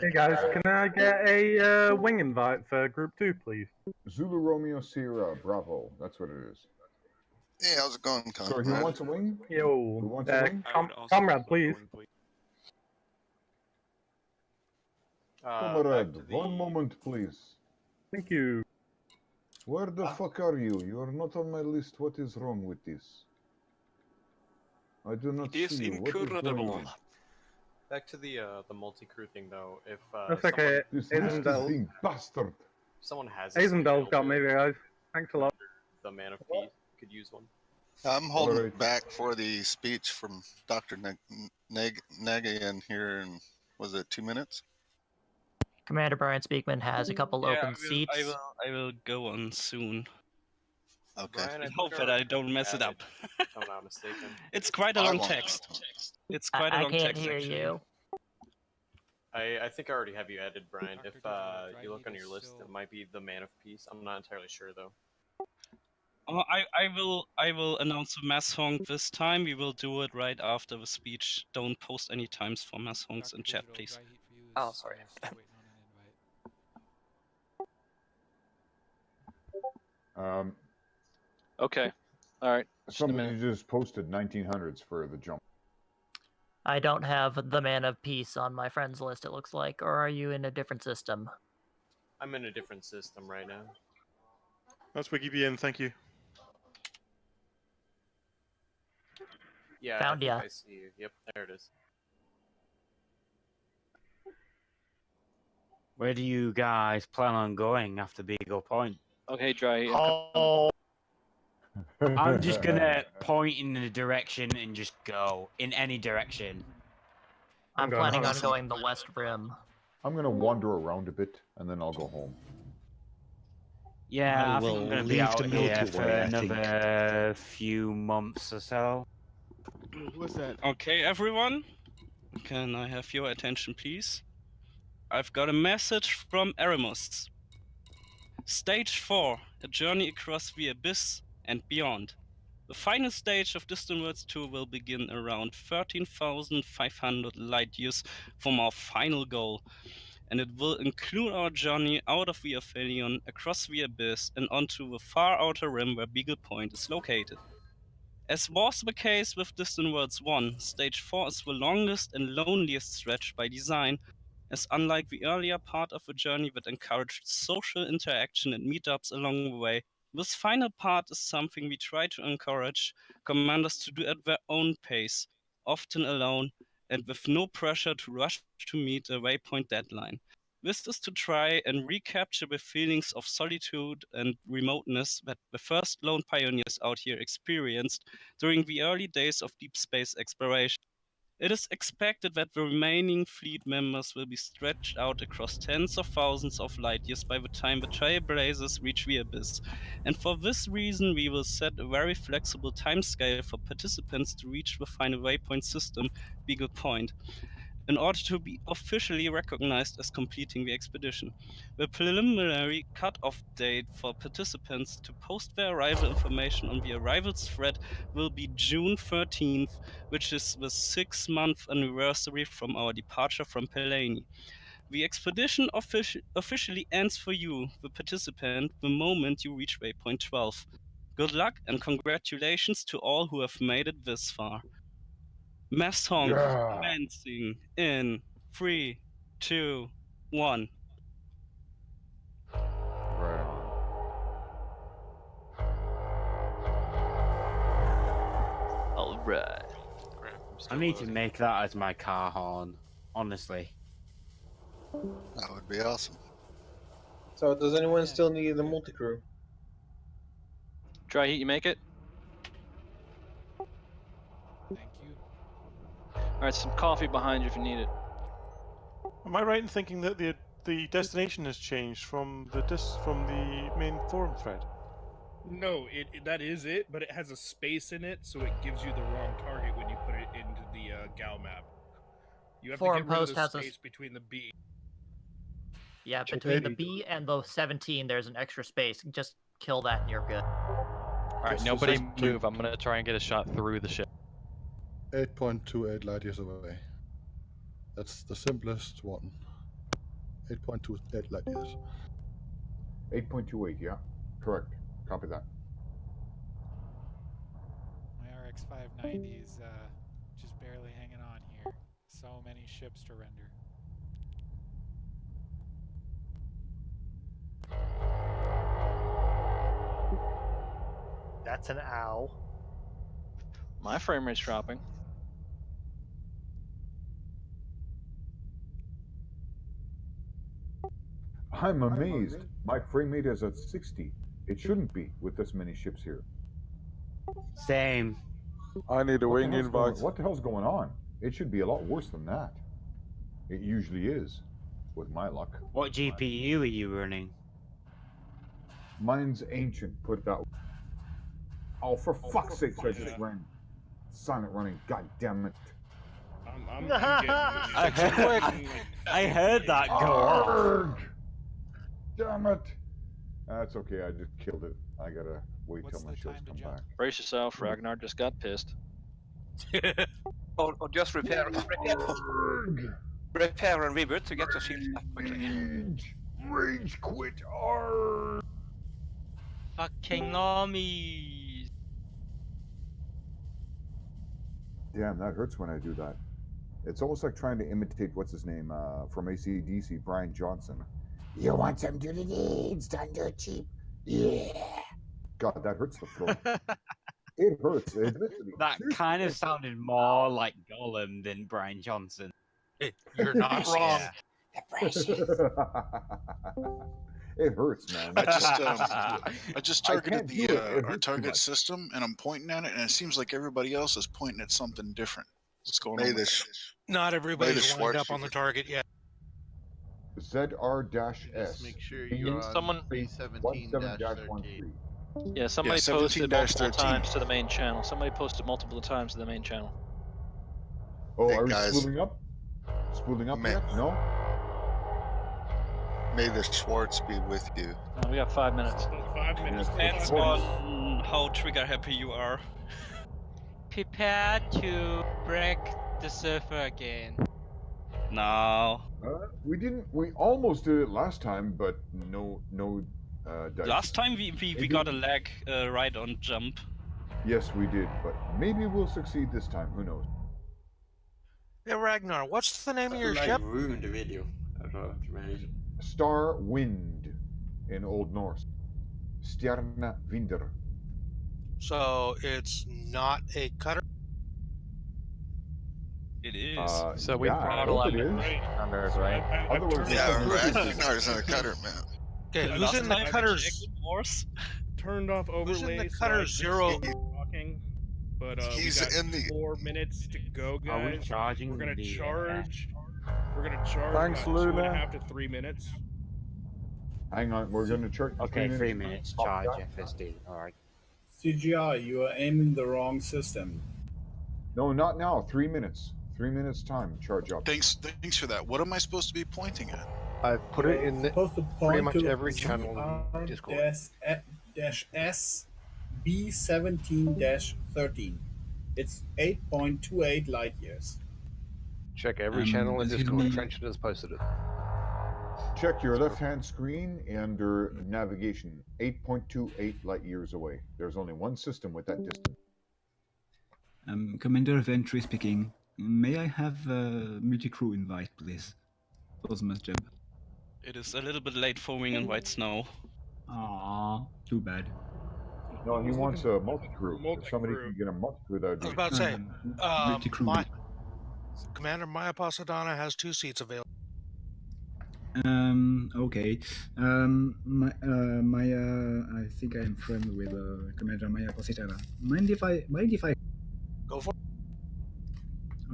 Hey guys, can I get a uh, wing invite for group two, please? Zulu Romeo Sierra Bravo. That's what it is. Hey, how's it going, So Conrad? he wants a wing? Yo, Who wants a uh, wing? com- comrade, please. Uh, Comrade, back to one moment, please. Thank you. Where the fuck are you? You are not on my list. What is wrong with this? I do not It is see you. What is going incredible. On? Back to the uh, the multi-crew thing though. If uh, That's okay. This Isn't nasty that- thing, bastard. someone has a Azendel's skill got me, guys. Thanks a lot. The man of peace could use one. I'm holding Alright. back for the speech from Dr. Neg- Neg- Nagayan here in, was it two minutes? Commander Brian Speakman has a couple Yeah, open I will, seats. I will, I will go on soon. Okay. Brian, I I hope that I don't mess it up. If I'm not mistaken. it's quite a I long won't. text. It's I- quite a I long can't text. hear actually. you. I, I think I already have you added, Brian. Dr. If uh, you look on your list, still- it might be the man of peace. I'm not entirely sure though. Oh, I, I will I will announce the mass honk this time. We will do it right after the speech. Don't post any times for mass honks Dr. in chat, please. Dry Heat for you is Oh, sorry. still waiting on an invite. Um, Okay. All right. Just somebody just posted 1900s for the jump. I don't have the Man of Peace on my friends list, it looks like. Or are you in a different system? I'm in a different system right now. That's WikiBN, thank you. Yeah, Found I ya. I see you. Yep, there it is. Where do you guys plan on going after Beagle Point? Okay, Dry. Heat, I'm co- Oh, I'm just gonna point in the direction and just go in any direction. I'm I'm planning on going the West Rim. I'm gonna wander around a bit and then I'll go home. Yeah, I I, think will I'm gonna be leave out the here Milky for Way, another few months or so. What's that? Okay, everyone. Can I have your attention, please? I've got a message from Erimus. Stage 4 A journey across the abyss and beyond. The final stage of Distant Worlds 2 will begin around 13,500 light years from our final goal, and it will include our journey out of the Aphelion, across the abyss, and onto the far outer rim where Beagle Point is located. As was the case with Distant Worlds 1, Stage 4 is the longest and loneliest stretch by design, as unlike the earlier part of the journey that encouraged social interaction and meetups along the way, this final part is something we try to encourage commanders to do at their own pace, often alone, and with no pressure to rush to meet a waypoint deadline. This is to try and recapture the feelings of solitude and remoteness that the first lone pioneers out here experienced during the early days of deep space exploration. It is expected that the remaining fleet members will be stretched out across tens of thousands of light years by the time the trailblazers reach the abyss, and for this reason we will set a very flexible timescale for participants to reach the final waypoint system, Beagle Point, in order to be officially recognized as completing the expedition. The preliminary cut-off date for participants to post their arrival information on the arrivals thread will be June 13th, which is the six month anniversary from our departure from Pallaeni. The expedition offici- officially ends for you, the participant, the moment you reach waypoint 12. Good luck and congratulations to all who have made it this far. Mass Honk Yeah. commencing in three, two, one. Right. All right. I'm just gonna need to make that as my car horn, honestly. That would be awesome. So, does anyone still need the multi crew? Dry Heat, you make it? Thank you. All right, some coffee behind you if you need it. Am I right in thinking that the the destination has changed from the dis from the main forum thread? No, it, it- that is it, but it has a space in it, so it gives you the wrong target when you put it into the uh, Gal map. You have Forum to get rid post of the has a s- space between the B. Yeah, Check between the. B and the 17, there's an extra space. Just kill that and you're good. Alright, nobody move. I'm gonna try and get a shot through the ship. 8.28 light years away. That's the simplest one. 8.28 light years. 8.28, yeah. Correct. Copy that. My RX 590 is uh, just barely hanging on here. So many ships to render. That's an owl. My frame rate's dropping. I'm amazed. My frame rate is at 60. It shouldn't be with this many ships here. Same. I need a What wing hell's going- invite. What the hell's going on? It should be a lot worse than that. It usually is, with my luck. What GPU are you running? Mine's ancient, put it that way. Oh, for fuck's sake, I just ran. Silent running, god damn it. I'm, I'm, I'm getting I heard, I heard that go off. Arrgh! Damn it. That's okay, I just killed it. I gotta wait till my ships come back. Brace yourself, Ragnar just got pissed. or, or just repair, repair, repair and reboot to get the shield back quickly. Rage, rage quit. Arrgh. Fucking normies. Damn, that hurts when I do that. It's almost like trying to imitate what's his name uh, from ACDC, Brian Johnson. You want some dirty deeds done dirt cheap? Yeah. God, that hurts the throat. it hurts. Admittedly. That kind of sounded more like Gollum than Brian Johnson. You're not wrong. The precious. it hurts, man. I just um, I just targeted can't the uh, our target system, and I'm pointing at it, and it seems like everybody else is pointing at something different. What's going May on? this- Not everybody's lined up on the target yet. ZR-S. make sure you're on Someone- 317-13. Yeah, somebody 17 posted multiple 13. times to the main channel. Somebody posted multiple times to the main channel. Oh, Hey, are we guys. spooling up? Spooling up May- yet? No? May the Schwartz be with you. Uh, we got five minutes. Five minutes. Depends on how trigger happy you are. Prepare to break the server again. No. Uh, we didn't. We almost did it last time, but no, no. Uh, dice. Last time we, we, we got a lag uh, right on jump. Yes, we did, but maybe we'll succeed this time. Who knows? Hey Ragnar, what's the name of your ship? ruined the video. I thought to manage. Star Wind in Old Norse. Stjarna Vinder. So it's not a cutter. It is. Uh, So we yeah, I throttle hope him it is. in numbers, right? Otherwise, Yeah, it's right. ridiculous. No, a cutter, man. Okay, who's in the cutters? checked Turned off Who's overlay. in the so cutter I zero? Talking, but uh, He's we got in the- four minutes to go, Are we guys. charging We're gonna the, uh, charge. We're gonna charge Thanks, about two and a Luna. half to three minutes. Hang on, we're going to charge. Okay, three minutes. Charge FSD. Alright. CGI, you are aiming the wrong system. No, not now. Three minutes. Three minutes time. Charge up. Thanks, thanks for that. What am I supposed to be pointing at? I've put it in the, Supposed to pretty much to every channel in Discord. dash, dash S B seventeen dash thirteen. It's eight point two eight light years. Check every Um, channel in excuse Discord. me. Trenchard has posted it. Check your left-hand screen under navigation. 8.28 light years away. There's only one system with that distance. Um, Commander Ventry speaking. May I have a multi-crew invite, please? For the mass jump. It is a little bit late for wing and white snow. Aww, too bad. No, he wants a multi-crew. If somebody Multi-crew. can get a multi-crew, that would I was about to say, Um, multi-crew. my, Commander Maya Posada has two seats available. Um, okay. Um, my, uh, my, uh, I think I am friend with uh, Commander Maya Positana. Mind if I, mind if I? Go for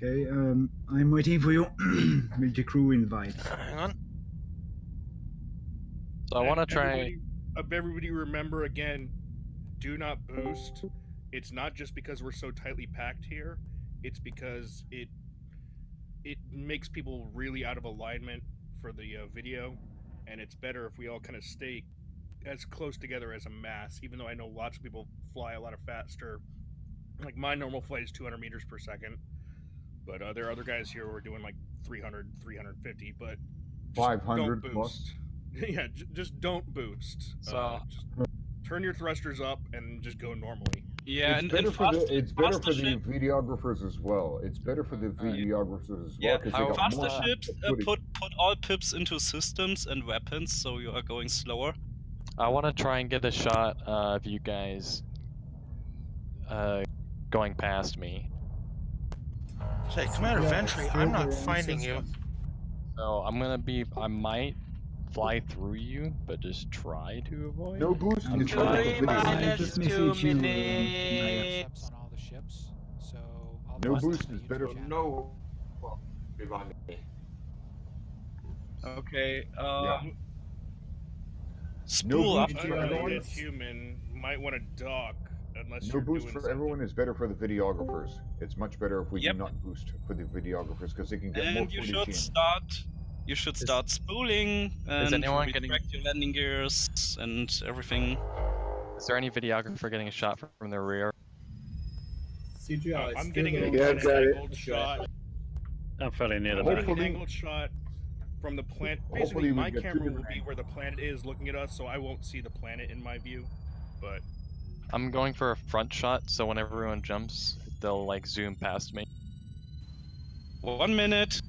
Okay. Um, I'm waiting for your multi-crew invite. Hang on. So I want to try. Everybody, uh, everybody remember again, do not boost. It's not just because we're so tightly packed here. It's because it it makes people really out of alignment for the uh, video, and it's better if we all kind of stay as close together as a mass. Even though I know lots of people fly a lot of faster. Like my normal flight is 200 meters per second, but uh, there are other guys here who are doing like 300, 350. But Five hundred don't plus. boost. yeah, j- just don't boost. So- Uh, just turn your thrusters up and just go normally. Yeah, it's and, better and for fast, the it's better faster for the videographers as well. It's better for the videographers as Yeah, well because they got faster ships uh, put put all pips into systems and weapons, so you are going slower. I want to try and get a shot uh, of you guys uh, going past me. Say, Commander Yeah, Ventry, I'm not finding you. system. So I'm gonna be. I might fly through you, but just try to avoid. No boost. I'm It's trying. the video. Just messaged you. uh, Maya. Steps on all the ships, so I'll No boost is better. channel. No. Well, behind me. Okay. Um, Yeah. Spool No up. boost for human might want to dock unless No you're boost doing for something. everyone is better for the videographers. It's much better if we Yep. do not boost for the videographers because they can get more And you should in. start. You should start spooling and anyone getting- retract your landing gears and everything. Is there any videographer getting a shot from, from the rear? CGI. I'm getting an, don't Yeah, an got it. angled shot. I'm fairly near the back. getting an Hopefully- angled shot from the planet. Basically, my camera will be where the planet is looking at us, so I won't see the planet in my view. But I'm going for a front shot, so when everyone jumps, they'll like zoom past me. One minute.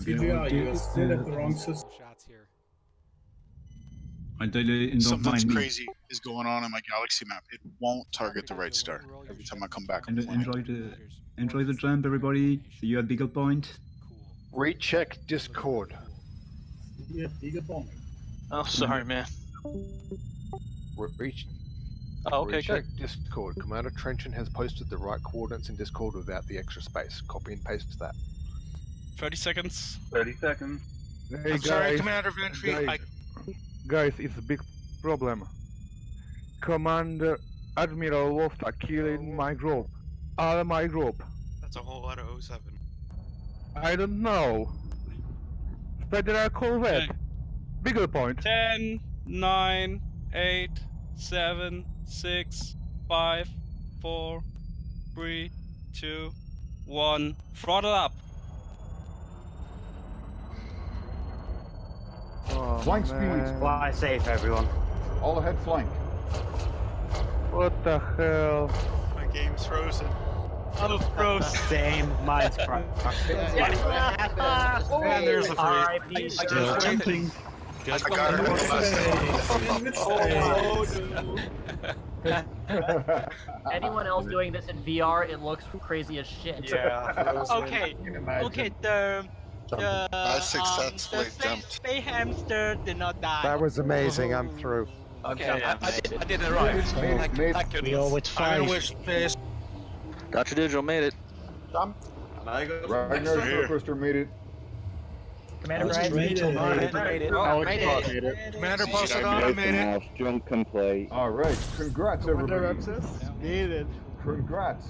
CGI, you're still at the wrong system. Shots here. I don't, don't Something's me. crazy is going on in my galaxy map. It won't target the right star every time I come back. And enjoy the enjoy the jump, everybody. See you at Beagle Point. Recheck Discord. Yeah, bigger bomb. Oh, sorry, man. Re- Reach. Oh, okay, recheck good. Discord. Commander Trenchant has posted the right coordinates in Discord without the extra space. Copy and paste that. 30 seconds. 30 seconds. Hey, I'm sorry, Commander Ventry. I, guys, it's a big problem. Commander Admiral Wolfpack killing oh. my group. All my group. That's a whole lot of 07. I don't know. Federal Corvette. Okay. Beagle Point. 10, 9, 8, 7, 6, 5, 4, 3, 2, 1. Throttle up. Oh, Flank man. speeds. Fly safe, everyone. All ahead flank. What the hell? My game's frozen. Oh, bro. Same. Mine's cracked. And there's the free. R.I.P. Still jumping. I got it. Anyone else doing this in VR, it looks crazy as shit. Yeah. okay. Okay. The the I um, the jumped. Space hamster did not die. That was amazing. I'm through. Okay, I, I, did, I did it right. Made it, made it, Thank, made it. thank We goodness. always I'm wish space. Got your digital, made it. Jump. And I go Ragnar Here. Starcoaster made it. Commander Just Brad, oh, made it. Made it, made it. Oh, Commander Poseidon made it. Drunk complete. All right. Congrats, everybody. Needed. Congrats.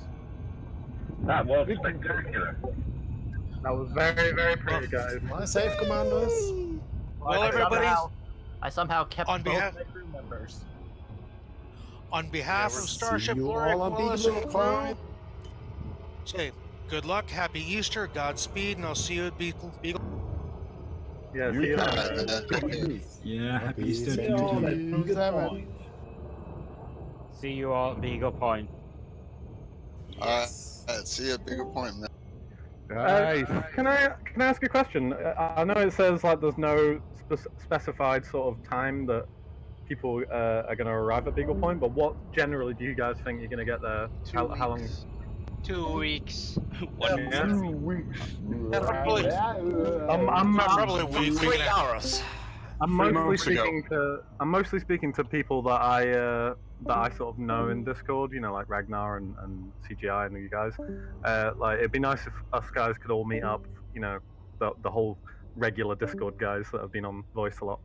That was spectacular. That was very, very pretty, guys. Fly safe, commanders. Well, I everybody, somehow, I somehow kept On both behalf- my crew members. on behalf of Starship you Loric Wallace and crew, say good luck, happy Easter, Godspeed, and I'll see you at Beagle. Beagle. Yeah, see you can- later. Yeah, happy Easter See to you you all too. Beagle Point. See you all at Beagle Point. Uh, see a Beagle Point, man. Uh, can I can I ask a question? Uh, I know it says like there's no spe- specified sort of time that people uh, are going to arrive at Beagle Point, but what generally do you guys think you're going to get there? How, how long? Two weeks. One Yeah. Two weeks. probably- I'm, I'm, Uh, probably a week, week Three and a half. hours. I'm mostly months ago. speaking to I'm mostly speaking to people that I uh, that I sort of know in Discord. You know, like Ragnar and, and CGI and you guys. Uh, like it'd be nice if us guys could all meet up. You know, the the whole regular Discord guys that have been on voice a lot.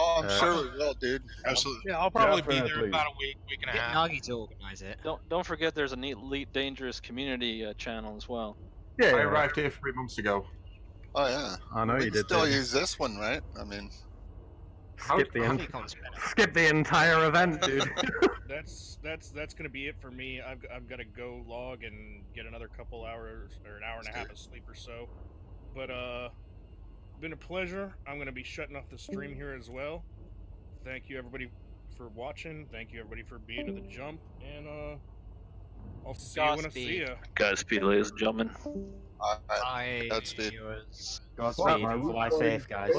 Oh, I'm Uh, sure we will, dude. Absolutely. Yeah, I'll probably be Definitely. there about a week, week and a Get half. Nagi to organize it. Don't don't forget there's an elite dangerous community uh, channel as well. Yeah, I arrived here three months ago. Oh yeah. I know we you can did. still didn't use this one, right? I mean, Skip the en- skip the entire event, dude. that's that's that's gonna be it for me. I've I've got to go log and get another couple hours or an hour and a half of sleep or so. But uh, been a pleasure. I'm going to be shutting off the stream here as well. Thank you everybody for watching. Thank you everybody for being at the jump, and uh, I'll see you when I see you. Godspeed, ladies and gentlemen. I, I Godspeed. Godspeed. Fly safe, guys.